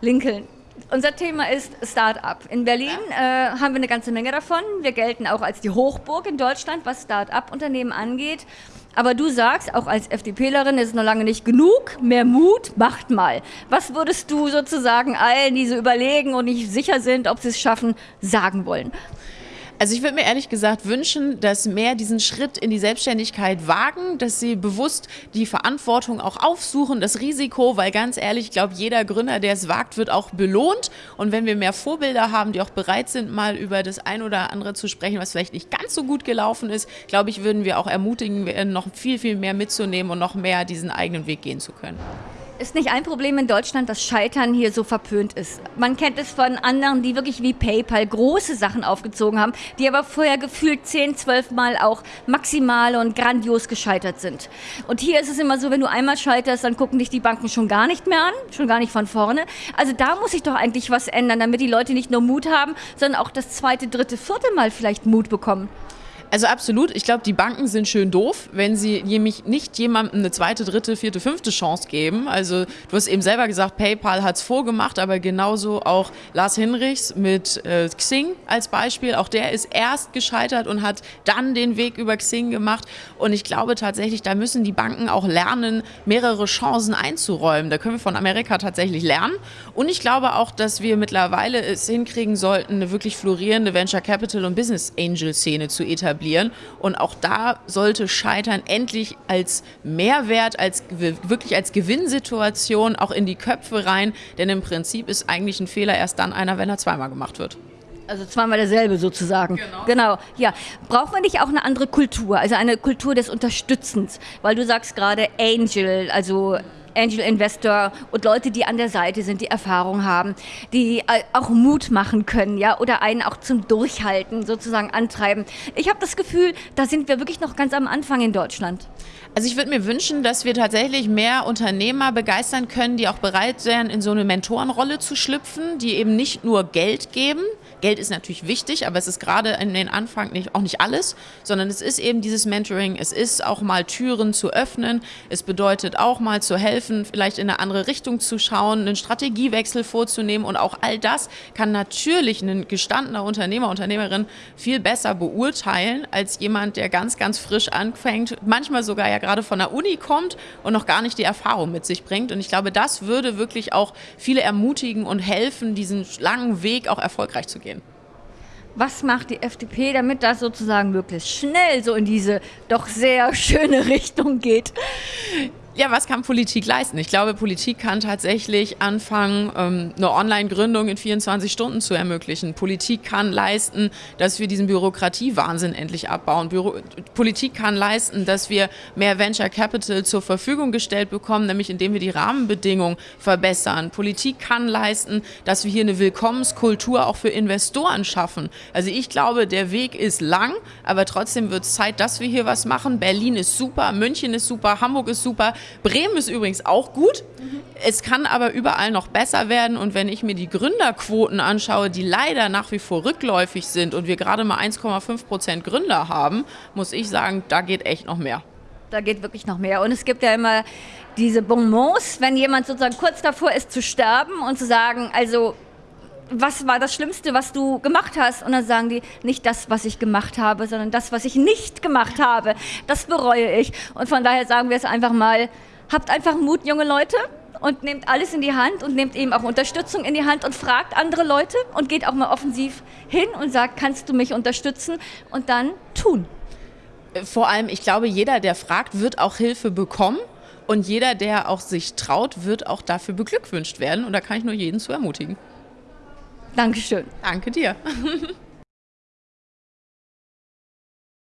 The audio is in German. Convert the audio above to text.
Lincoln. Unser Thema ist Start-up. In Berlin äh, haben wir eine ganze Menge davon. Wir gelten auch als die Hochburg in Deutschland, was Start-up-Unternehmen angeht. Aber du sagst, auch als FDPlerin ist es noch lange nicht genug. Mehr Mut, macht mal. Was würdest du sozusagen allen, die so überlegen und nicht sicher sind, ob sie es schaffen, sagen wollen? Also ich würde mir ehrlich gesagt wünschen, dass mehr diesen Schritt in die Selbstständigkeit wagen, dass sie bewusst die Verantwortung auch aufsuchen, das Risiko, weil ganz ehrlich, ich glaube, jeder Gründer, der es wagt, wird auch belohnt. Und wenn wir mehr Vorbilder haben, die auch bereit sind, mal über das ein oder andere zu sprechen, was vielleicht nicht ganz so gut gelaufen ist, glaube ich, würden wir auch ermutigen, noch viel, viel mehr mitzunehmen und noch mehr diesen eigenen Weg gehen zu können. Ist nicht ein Problem in Deutschland, dass Scheitern hier so verpönt ist. Man kennt es von anderen, die wirklich wie PayPal große Sachen aufgezogen haben, die aber vorher gefühlt 10, 12 Mal auch maximal und grandios gescheitert sind. Und hier ist es immer so, wenn du einmal scheiterst, dann gucken dich die Banken schon gar nicht mehr an, schon gar nicht von vorne. Also da muss sich doch eigentlich was ändern, damit die Leute nicht nur Mut haben, sondern auch das zweite, dritte, vierte Mal vielleicht Mut bekommen. Also absolut. Ich glaube, die Banken sind schön doof, wenn sie nämlich nicht jemandem eine zweite, dritte, vierte, fünfte Chance geben. Also du hast eben selber gesagt, PayPal hat es vorgemacht, aber genauso auch Lars Hinrichs mit äh, Xing als Beispiel. Auch der ist erst gescheitert und hat dann den Weg über Xing gemacht. Und ich glaube tatsächlich, da müssen die Banken auch lernen, mehrere Chancen einzuräumen. Da können wir von Amerika tatsächlich lernen. Und ich glaube auch, dass wir mittlerweile es hinkriegen sollten, eine wirklich florierende Venture Capital und Business Angel Szene zu etablieren etablieren. Und auch da sollte Scheitern endlich als Mehrwert, als wirklich als Gewinnsituation auch in die Köpfe rein. Denn im Prinzip ist eigentlich ein Fehler erst dann einer, wenn er zweimal gemacht wird. Also zweimal derselbe sozusagen. Genau. genau. Ja. Braucht man nicht auch eine andere Kultur, also eine Kultur des Unterstützens? Weil du sagst gerade Angel, also Angel Investor und Leute, die an der Seite sind, die Erfahrung haben, die äh, auch Mut machen können, ja, oder einen auch zum Durchhalten sozusagen antreiben. Ich habe das Gefühl, da sind wir wirklich noch ganz am Anfang in Deutschland. Also ich würde mir wünschen, dass wir tatsächlich mehr Unternehmer begeistern können, die auch bereit wären, in so eine Mentorenrolle zu schlüpfen, die eben nicht nur Geld geben, Geld ist natürlich wichtig, aber es ist gerade in den Anfang nicht, auch nicht alles, sondern es ist eben dieses Mentoring, es ist auch mal Türen zu öffnen, es bedeutet auch mal zu helfen, vielleicht in eine andere Richtung zu schauen, einen Strategiewechsel vorzunehmen und auch all das kann natürlich ein gestandener Unternehmer, Unternehmerin viel besser beurteilen als jemand, der ganz, ganz frisch anfängt, manchmal sogar ja gerade von der Uni kommt und noch gar nicht die Erfahrung mit sich bringt. Und ich glaube, das würde wirklich auch viele ermutigen und helfen, diesen langen Weg auch erfolgreich zu gehen. Was macht die FDP, damit das sozusagen möglichst schnell so in diese doch sehr schöne Richtung geht? Ja, was kann Politik leisten? Ich glaube, Politik kann tatsächlich anfangen, ähm, eine Online-Gründung in 24 Stunden zu ermöglichen. Politik kann leisten, dass wir diesen Bürokratiewahnsinn endlich abbauen. Büro Politik kann leisten, dass wir mehr Venture Capital zur Verfügung gestellt bekommen, nämlich indem wir die Rahmenbedingungen verbessern. Politik kann leisten, dass wir hier eine Willkommenskultur auch für Investoren schaffen. Also ich glaube, der Weg ist lang, aber trotzdem wird es Zeit, dass wir hier was machen. Berlin ist super, München ist super, Hamburg ist super. Bremen ist übrigens auch gut. Mhm. Es kann aber überall noch besser werden. Und wenn ich mir die Gründerquoten anschaue, die leider nach wie vor rückläufig sind und wir gerade mal 1,5 Prozent Gründer haben, muss ich sagen, da geht echt noch mehr. Da geht wirklich noch mehr. Und es gibt ja immer diese Bonbons, wenn jemand sozusagen kurz davor ist zu sterben und zu sagen, also was war das Schlimmste, was du gemacht hast? Und dann sagen die, nicht das, was ich gemacht habe, sondern das, was ich nicht gemacht habe. Das bereue ich. Und von daher sagen wir es einfach mal, habt einfach Mut, junge Leute, und nehmt alles in die Hand und nehmt eben auch Unterstützung in die Hand und fragt andere Leute und geht auch mal offensiv hin und sagt, kannst du mich unterstützen? Und dann tun. Vor allem, ich glaube, jeder, der fragt, wird auch Hilfe bekommen. Und jeder, der auch sich traut, wird auch dafür beglückwünscht werden. Und da kann ich nur jeden zu ermutigen. Dankeschön. Danke dir.